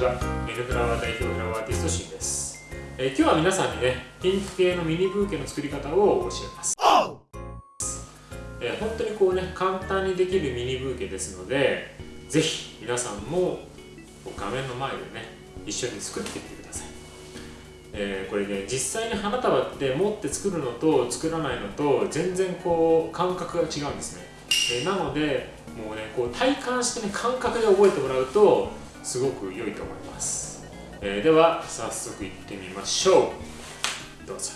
ちはメルフラワー代表フラワーアーティストシンです、えー、今日は皆さんにねピンク系のミニブーケの作り方を教えます、えー、本当にこうね簡単にできるミニブーケですのでぜひ皆さんも画面の前でね一緒に作ってみてください。えー、これね実際に花束って持って作るのと作らないのと全然こう感覚が違うんですね、え、なのでもうねこう体感してね感覚で覚えてもらうとすごく良いと思います、えー、では早速いってみましょう。どうぞ。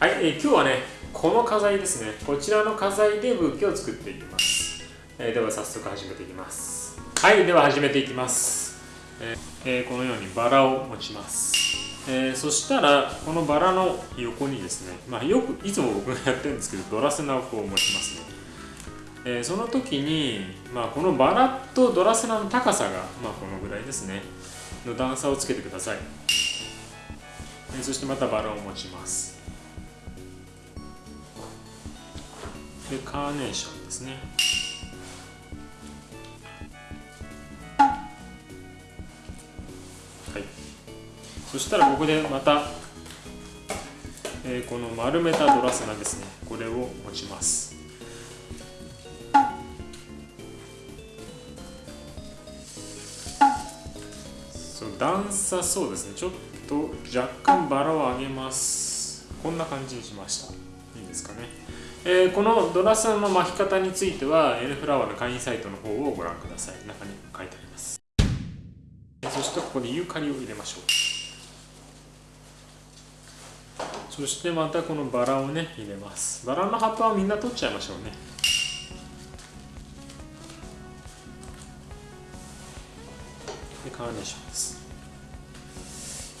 はい、えー、今日はねこの花材ですね。こちらの花材でブーケを作っていきます、えー、では早速始めていきます。はいでは始めていきます、えー、このようにバラを持ちます。えー、そしたらこのバラの横にですね、まあ、よくいつも僕がやってるんですけどドラセナをこう持ちますね、えー、その時に、まあ、このバラとドラセナの高さが、まあ、このぐらいですね。の段差をつけてください、えー、そしてまたバラを持ちます。でカーネーションですね。はい。そしたらここでまた、えー、この丸めたドラセナですね。これを持ちます。段差そうですね。ちょっと若干バラを上げます。こんな感じにしました。いいですかね。えー、このドラセナの巻き方についてはエルフラワーの会員サイトの方をご覧ください。中に書いてあります。そしてここにユーカリを入れましょう。そしてまたこのバラをね入れます。バラの葉っぱはみんな取っちゃいましょうね。でカーネーションです、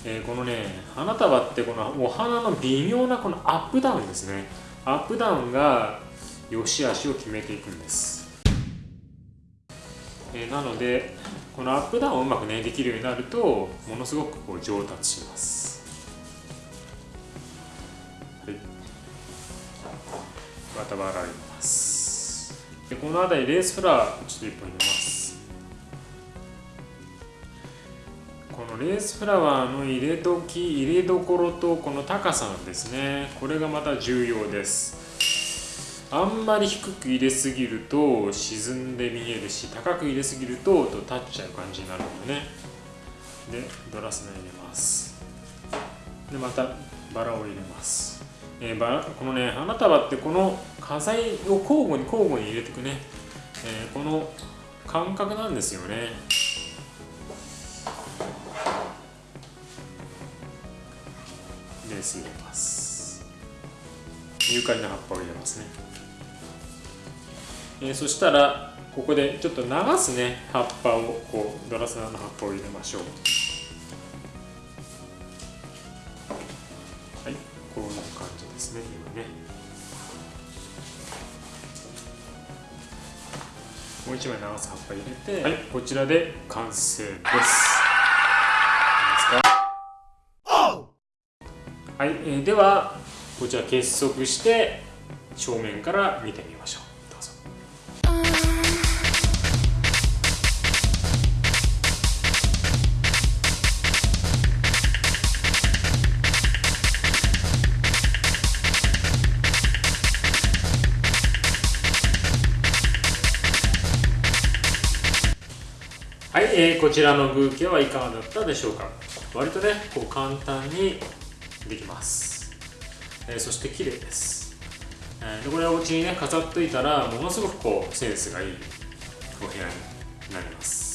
えー、このね花束ってこのお花の微妙なこのアップダウンですね。アップダウンが良し悪しを決めていくんです、えー、なのでこのアップダウンをうまくねできるようになるとものすごくこう上達します。またバラ入れます。でこの辺りレースフラワーちょっと1本入れます。のレースフラワーの入れ時入れどころとこの高さなんですね。これがまた重要です。あんまり低く入れすぎると沈んで見えるし高く入れすぎるとと立っちゃう感じになるのでね。でドラスナ入れます。でまたバラを入れます。えー、バこのね花束ってこの花材を交互に交互に入れていくね、えー、この感覚なんですよね。レース入れますユーカリの葉っぱを入れますね、えー、そしたらここでちょっと流すね葉っぱをこうドラスナの葉っぱを入れましょうはいこういう感じですね今ねもう一枚長さ葉っぱ入れて、はい、こちらで完成ですい、えー、ではこちら結束して正面から見てみましょう。どうぞ。はい、えー、こちらのブーケはいかがだったでしょうか。割とねこう簡単にできます、えー、そして綺麗です、えー、でこれはお家にね飾っといたらものすごくこうセンスがいいお部屋になります。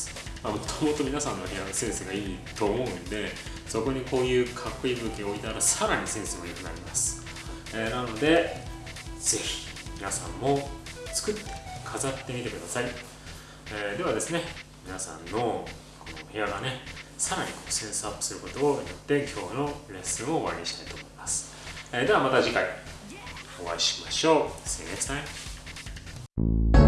もと もと皆さんの部屋のセンスがいいと思うんでそこにこういうかっこいいブーケを置いたらさらにセンスが良くなります、えー、なのでぜひ皆さんも作って飾ってみてください、えー、ではですね皆さんのこの部屋がねさらにこうセンスアップすることによって今日のレッスンを終わりにしたいと思います、えー、ではまた次回お会いしましょう。See you next time